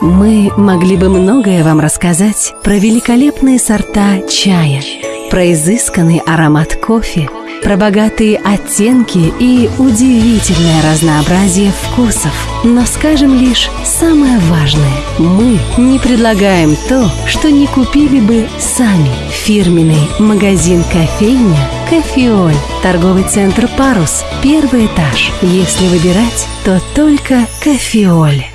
Мы могли бы многое вам рассказать про великолепные сорта чая, про изысканный аромат кофе, про богатые оттенки и удивительное разнообразие вкусов. Но скажем лишь самое важное. Мы не предлагаем то, что не купили бы сами. Фирменный магазин кофейня «Кофеоль». Торговый центр «Парус». Первый этаж. Если выбирать, то только «Кофеоль».